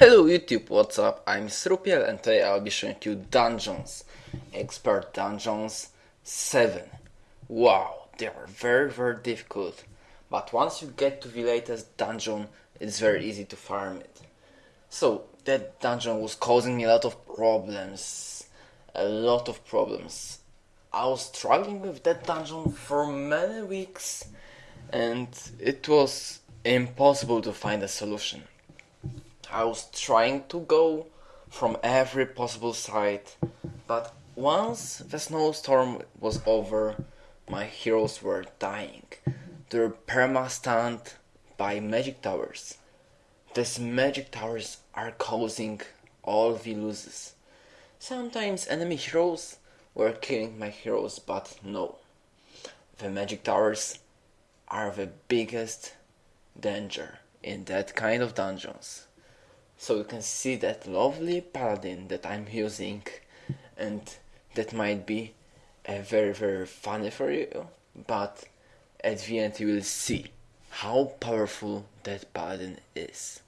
YouTube, what's up? I'm Srupiel and today I'll be showing you Dungeons, Expert Dungeons 7. Wow, they are very very difficult, but once you get to the latest dungeon, it's very easy to farm it. So, that dungeon was causing me a lot of problems, a lot of problems. I was struggling with that dungeon for many weeks and it was impossible to find a solution. I was trying to go from every possible side, but once the snowstorm was over, my heroes were dying. They were perma-stunned by magic towers. These magic towers are causing all the losses. Sometimes enemy heroes were killing my heroes, but no. The magic towers are the biggest danger in that kind of dungeons so you can see that lovely paladin that I'm using and that might be uh, very very funny for you but at the end you will see how powerful that paladin is.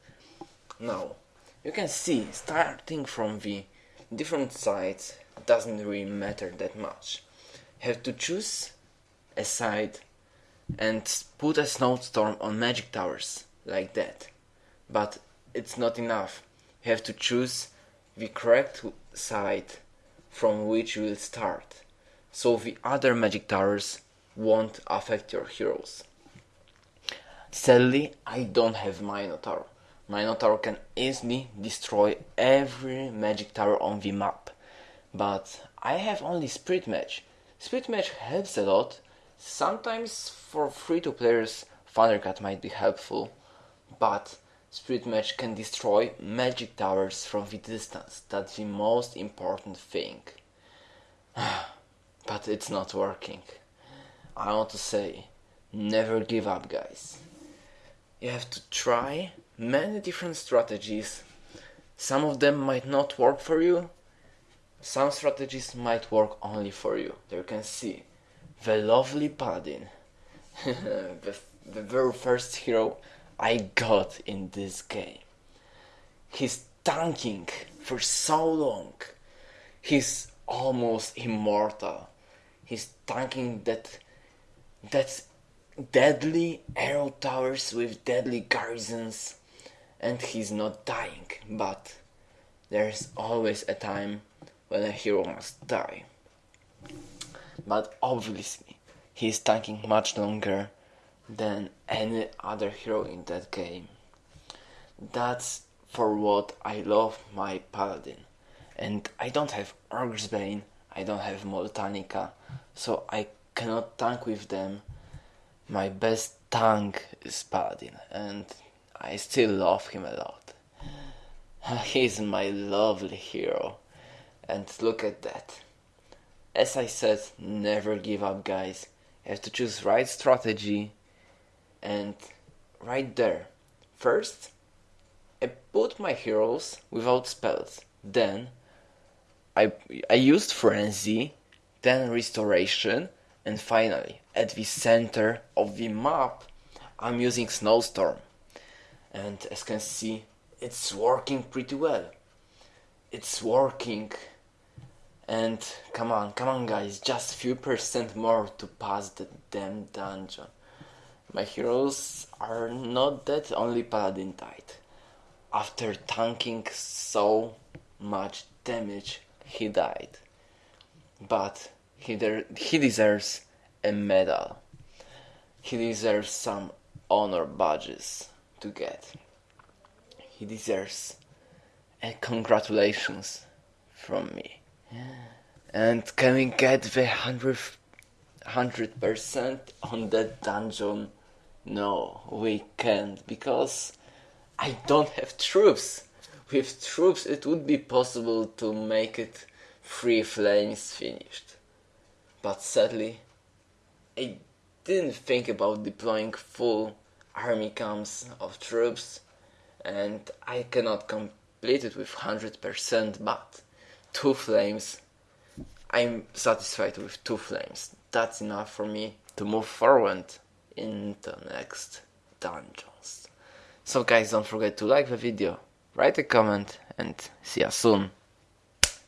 Now you can see starting from the different sides doesn't really matter that much. Have to choose a side and put a snowstorm on magic towers like that. But it's not enough. You have to choose the correct side from which you will start, so the other magic towers won't affect your heroes. Sadly, I don't have Minotaur. Minotaur can easily destroy every magic tower on the map, but I have only Spirit Mage. Spirit Mage helps a lot. Sometimes for free-to players, Thundercat might be helpful, but Spirit Mage can destroy magic towers from the distance. That's the most important thing. but it's not working. I want to say, never give up guys. You have to try many different strategies. Some of them might not work for you. Some strategies might work only for you. There you can see the lovely paladin. the, the very first hero I got in this game. He's tanking for so long. He's almost immortal. He's tanking that that deadly arrow towers with deadly garrisons and he's not dying, but there's always a time when a hero must die. But obviously, he's tanking much longer than any other hero in that game. That's for what I love my paladin. And I don't have Orcsbane, I don't have Moltanica, so I cannot tank with them. My best tank is Paladin, and I still love him a lot. He's my lovely hero, and look at that. As I said, never give up guys. You have to choose right strategy and right there. First I put my heroes without spells. Then I, I used frenzy then restoration and finally at the center of the map I'm using snowstorm. And as can see it's working pretty well. It's working. And come on come on guys. Just a few percent more to pass the damn dungeon my heroes are not that only paladin type. After tanking so much damage, he died. But he, he deserves a medal. He deserves some honor badges to get. He deserves a congratulations from me. And can we get the hundred hundred percent on that dungeon no, we can't because I don't have troops. With troops it would be possible to make it three flames finished. But sadly, I didn't think about deploying full army camps of troops and I cannot complete it with 100% but two flames I'm satisfied with two flames. That's enough for me to move forward in the next dungeons. So guys don't forget to like the video, write a comment and see you soon.